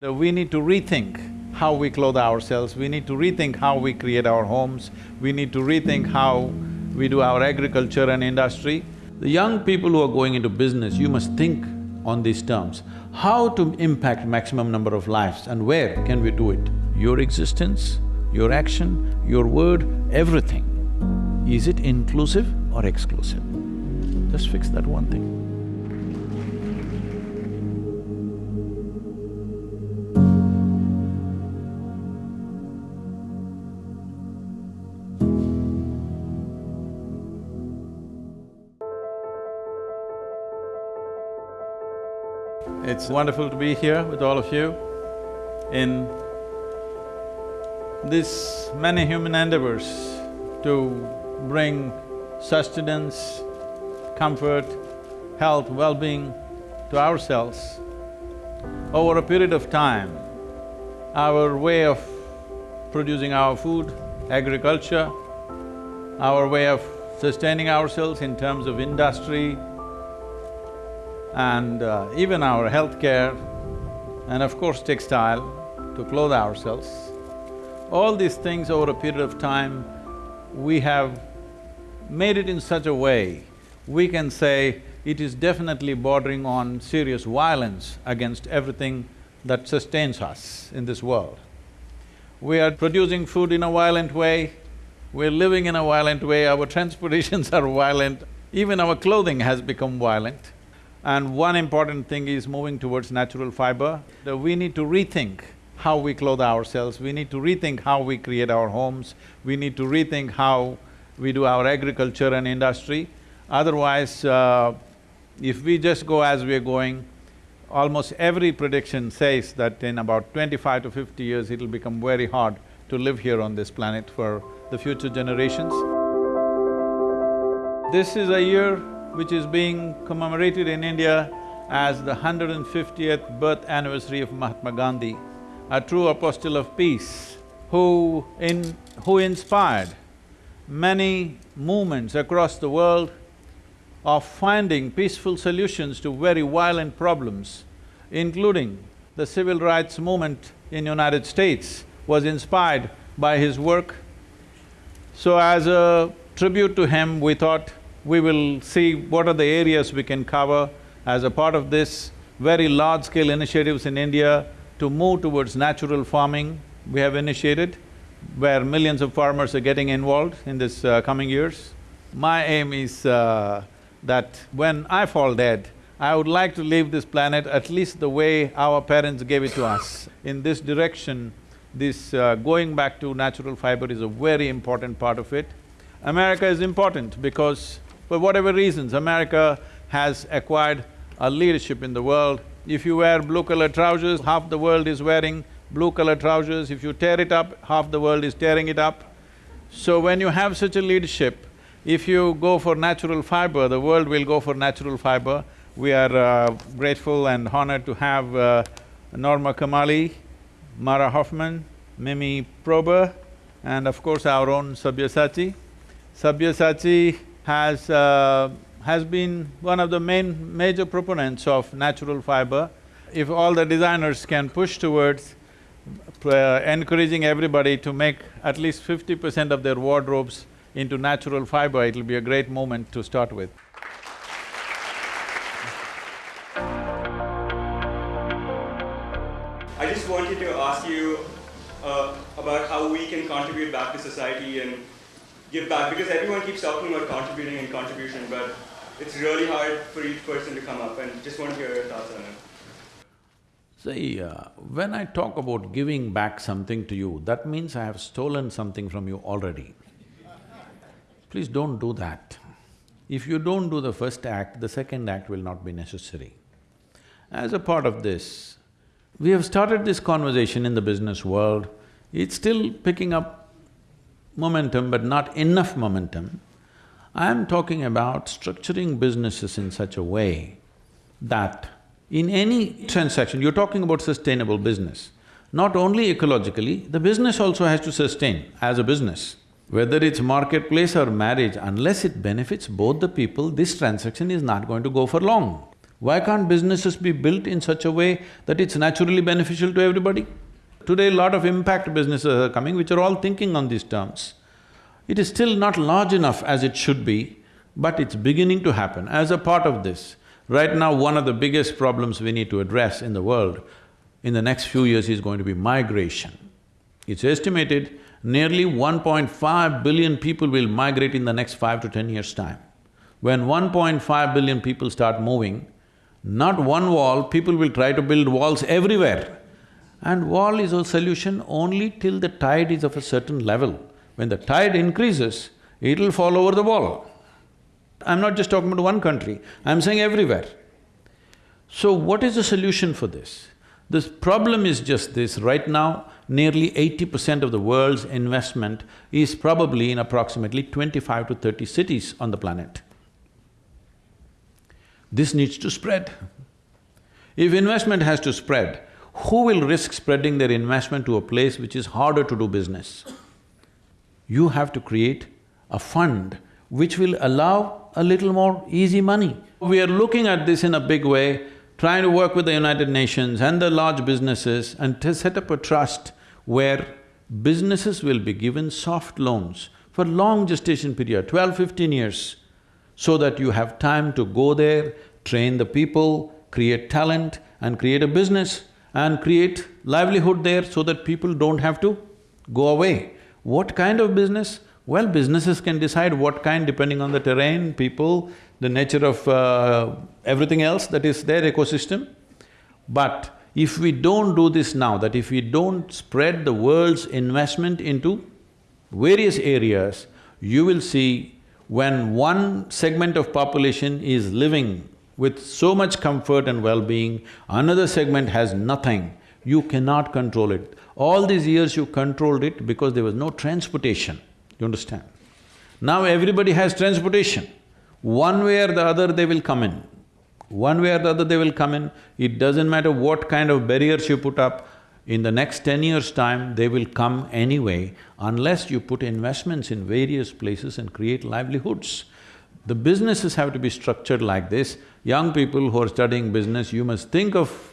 We need to rethink how we clothe ourselves, we need to rethink how we create our homes, we need to rethink how we do our agriculture and industry. The young people who are going into business, you must think on these terms. How to impact maximum number of lives and where can we do it? Your existence, your action, your word, everything. Is it inclusive or exclusive? Just fix that one thing. It's wonderful to be here with all of you in this many human endeavors to bring sustenance, comfort, health, well-being to ourselves. Over a period of time, our way of producing our food, agriculture, our way of sustaining ourselves in terms of industry, and uh, even our healthcare, and of course textile to clothe ourselves. All these things over a period of time, we have made it in such a way, we can say it is definitely bordering on serious violence against everything that sustains us in this world. We are producing food in a violent way, we're living in a violent way, our transportations are violent, even our clothing has become violent. And one important thing is moving towards natural fiber. We need to rethink how we clothe ourselves, we need to rethink how we create our homes, we need to rethink how we do our agriculture and industry. Otherwise, uh, if we just go as we're going, almost every prediction says that in about twenty-five to fifty years, it'll become very hard to live here on this planet for the future generations. This is a year which is being commemorated in India as the 150th birth anniversary of Mahatma Gandhi, a true apostle of peace, who in… who inspired many movements across the world of finding peaceful solutions to very violent problems, including the civil rights movement in United States was inspired by his work. So as a tribute to him, we thought we will see what are the areas we can cover as a part of this very large-scale initiatives in India to move towards natural farming we have initiated, where millions of farmers are getting involved in this uh, coming years. My aim is uh, that when I fall dead, I would like to leave this planet at least the way our parents gave it to us. In this direction, this uh, going back to natural fiber is a very important part of it. America is important because for whatever reasons, America has acquired a leadership in the world. If you wear blue colored trousers, half the world is wearing blue colored trousers. If you tear it up, half the world is tearing it up. So when you have such a leadership, if you go for natural fiber, the world will go for natural fiber. We are uh, grateful and honored to have uh, Norma Kamali, Mara Hoffman, Mimi Prober, and of course our own Sabyasachi. Sabyasachi has… Uh, has been one of the main major proponents of natural fiber. If all the designers can push towards uh, encouraging everybody to make at least fifty percent of their wardrobes into natural fiber, it'll be a great moment to start with. I just wanted to ask you uh, about how we can contribute back to society and give back, because everyone keeps talking about contributing and contribution, but it's really hard for each person to come up, and just want to hear your thoughts on it. See, uh, when I talk about giving back something to you, that means I have stolen something from you already. Please don't do that. If you don't do the first act, the second act will not be necessary. As a part of this, we have started this conversation in the business world, it's still picking up momentum but not enough momentum. I am talking about structuring businesses in such a way that in any transaction, you're talking about sustainable business. Not only ecologically, the business also has to sustain as a business. Whether it's marketplace or marriage, unless it benefits both the people, this transaction is not going to go for long. Why can't businesses be built in such a way that it's naturally beneficial to everybody? Today, a lot of impact businesses are coming which are all thinking on these terms. It is still not large enough as it should be, but it's beginning to happen. As a part of this, right now one of the biggest problems we need to address in the world in the next few years is going to be migration. It's estimated nearly 1.5 billion people will migrate in the next five to ten years' time. When 1.5 billion people start moving, not one wall, people will try to build walls everywhere. And wall is a solution only till the tide is of a certain level. When the tide increases, it'll fall over the wall. I'm not just talking about one country, I'm saying everywhere. So what is the solution for this? The problem is just this, right now, nearly eighty percent of the world's investment is probably in approximately twenty-five to thirty cities on the planet. This needs to spread. If investment has to spread, who will risk spreading their investment to a place which is harder to do business? You have to create a fund which will allow a little more easy money. We are looking at this in a big way trying to work with the United Nations and the large businesses and to set up a trust where businesses will be given soft loans for long gestation period, 12, 15 years, so that you have time to go there, train the people, create talent and create a business and create livelihood there so that people don't have to go away. What kind of business? Well, businesses can decide what kind depending on the terrain, people, the nature of uh, everything else that is their ecosystem. But if we don't do this now, that if we don't spread the world's investment into various areas, you will see when one segment of population is living with so much comfort and well-being, another segment has nothing, you cannot control it. All these years you controlled it because there was no transportation, you understand? Now everybody has transportation. One way or the other they will come in. One way or the other they will come in. It doesn't matter what kind of barriers you put up, in the next ten years' time, they will come anyway unless you put investments in various places and create livelihoods. The businesses have to be structured like this. Young people who are studying business, you must think of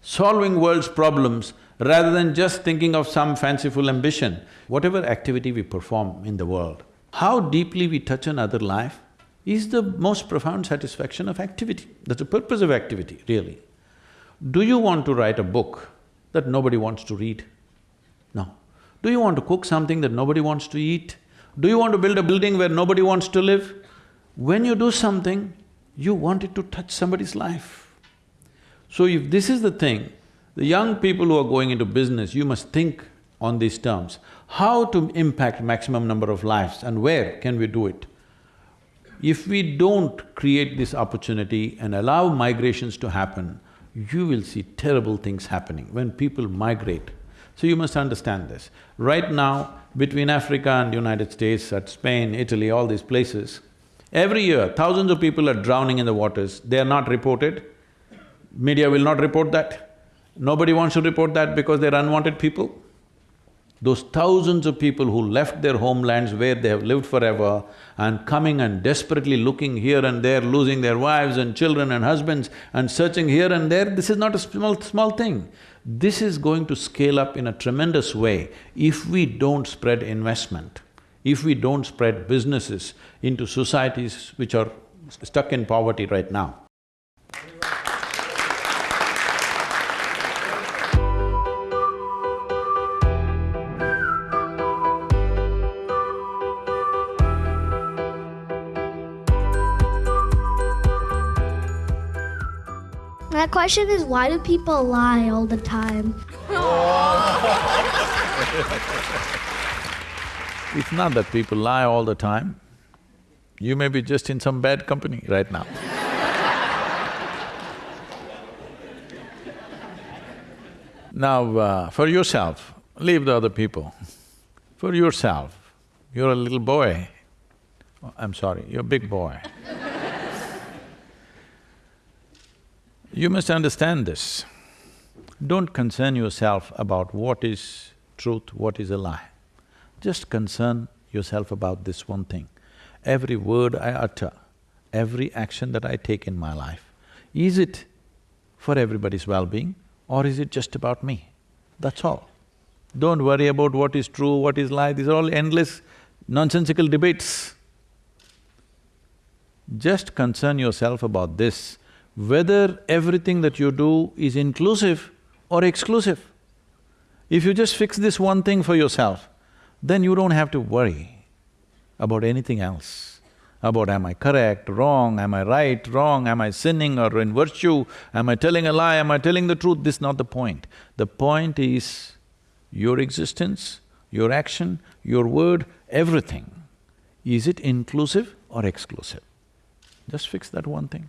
solving world's problems rather than just thinking of some fanciful ambition. Whatever activity we perform in the world, how deeply we touch another life, is the most profound satisfaction of activity. That's the purpose of activity, really. Do you want to write a book that nobody wants to read? No. Do you want to cook something that nobody wants to eat? Do you want to build a building where nobody wants to live? When you do something, you want it to touch somebody's life. So if this is the thing, the young people who are going into business, you must think on these terms. How to impact maximum number of lives and where can we do it? If we don't create this opportunity and allow migrations to happen, you will see terrible things happening when people migrate. So you must understand this. Right now, between Africa and United States, at Spain, Italy, all these places, every year thousands of people are drowning in the waters, they are not reported. Media will not report that. Nobody wants to report that because they're unwanted people. Those thousands of people who left their homelands where they have lived forever and coming and desperately looking here and there, losing their wives and children and husbands and searching here and there, this is not a small, small thing. This is going to scale up in a tremendous way if we don't spread investment, if we don't spread businesses into societies which are stuck in poverty right now. My question is why do people lie all the time? It's not that people lie all the time. You may be just in some bad company right now. now, uh, for yourself, leave the other people. For yourself, you're a little boy. Oh, I'm sorry, you're a big boy. You must understand this. Don't concern yourself about what is truth, what is a lie. Just concern yourself about this one thing. Every word I utter, every action that I take in my life Is it for everybody's well-being or is it just about me? That's all. Don't worry about what is true, what is lie, these are all endless nonsensical debates. Just concern yourself about this, whether everything that you do is inclusive or exclusive. If you just fix this one thing for yourself, then you don't have to worry about anything else. About am I correct, wrong, am I right, wrong, am I sinning or in virtue, am I telling a lie, am I telling the truth, this is not the point. The point is your existence, your action, your word, everything. Is it inclusive or exclusive? Just fix that one thing.